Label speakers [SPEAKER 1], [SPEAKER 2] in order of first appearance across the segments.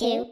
[SPEAKER 1] two,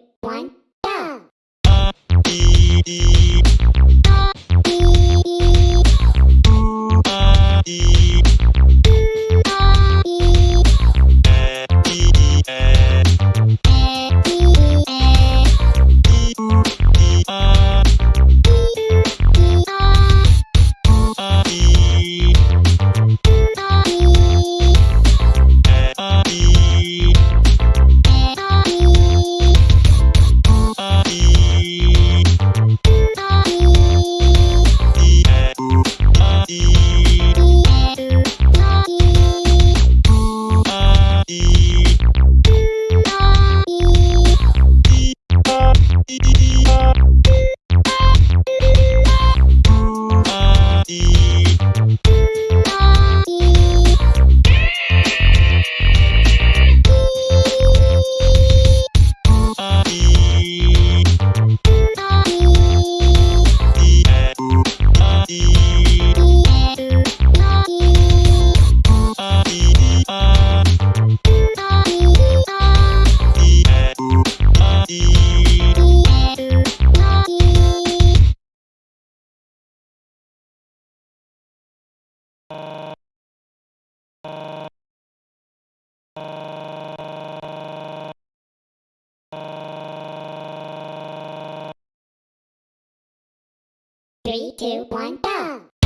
[SPEAKER 1] Three, two, one, go!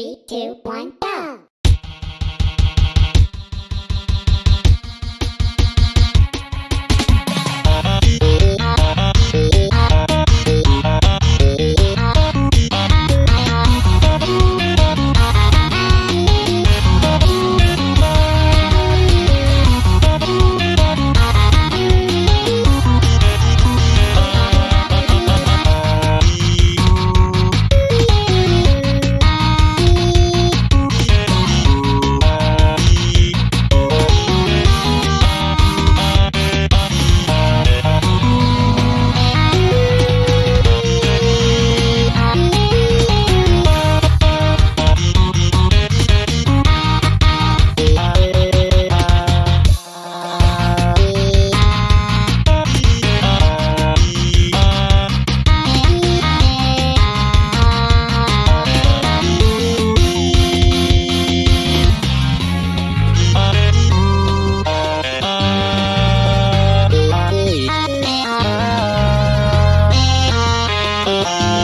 [SPEAKER 1] Three, two, one, Música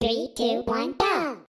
[SPEAKER 1] Three, two, one, go.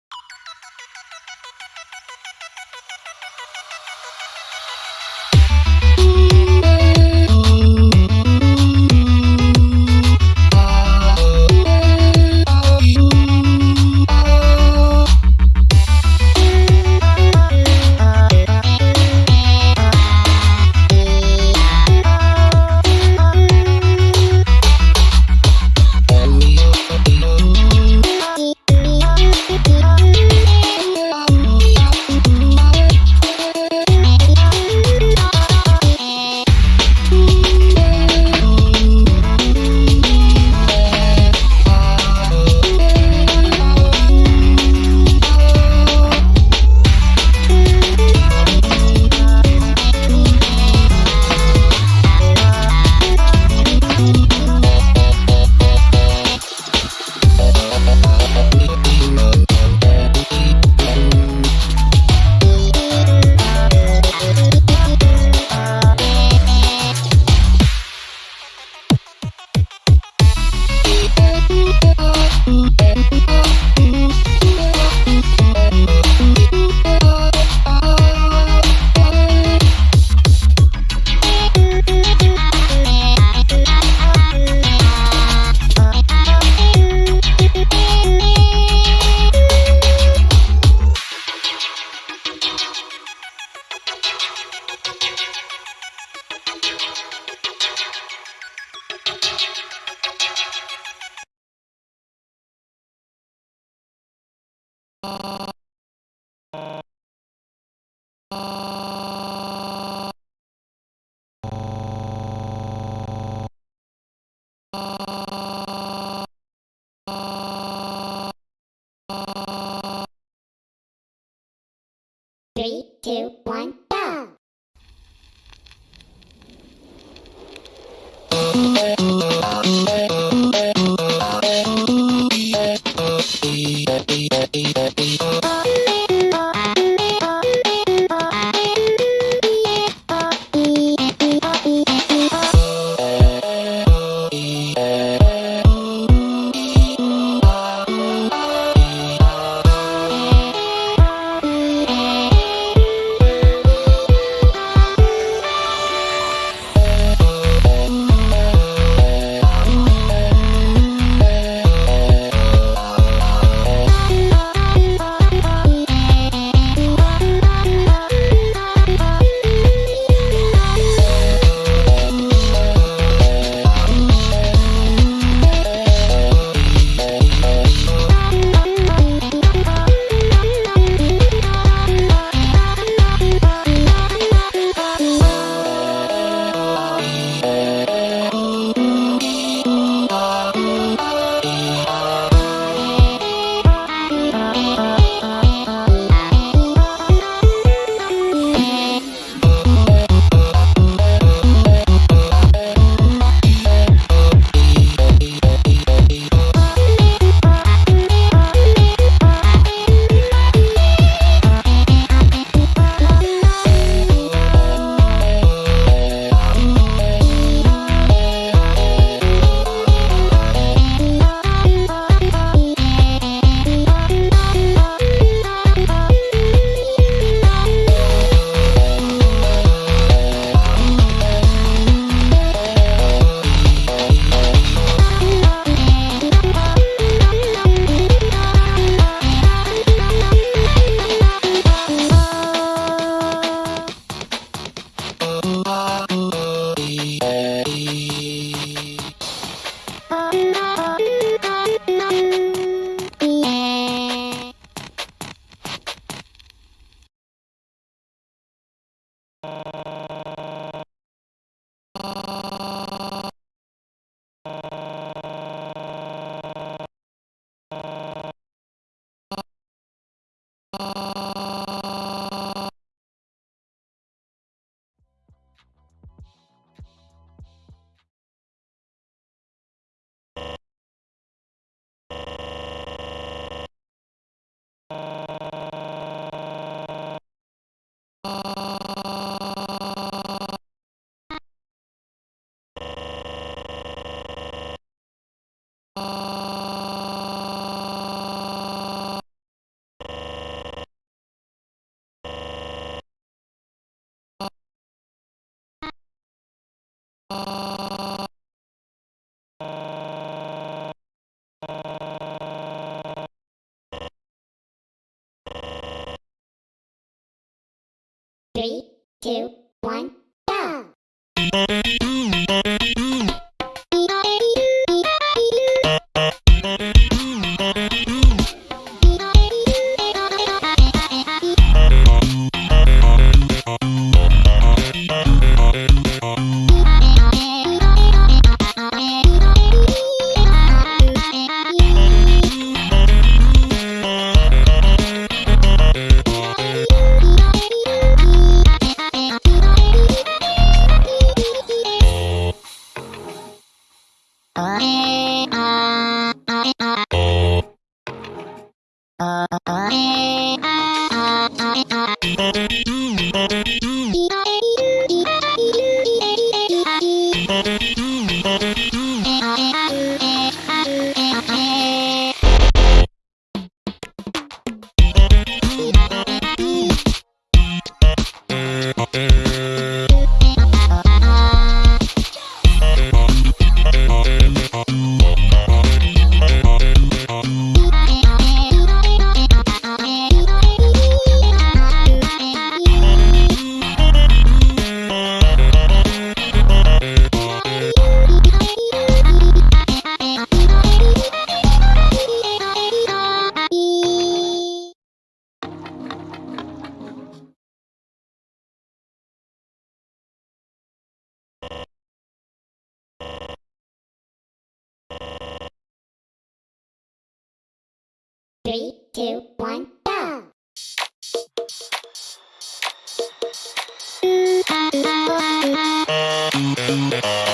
[SPEAKER 1] Three, two, one, go!
[SPEAKER 2] Three,
[SPEAKER 1] two, one, go! Mm, uh, uh,
[SPEAKER 2] uh,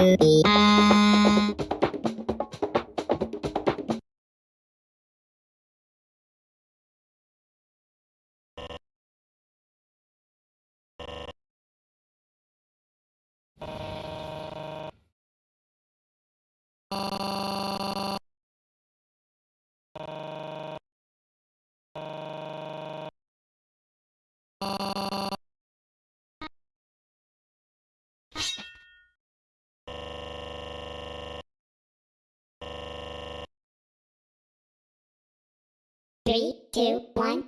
[SPEAKER 2] you be?
[SPEAKER 1] Three, two, one,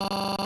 [SPEAKER 3] Three,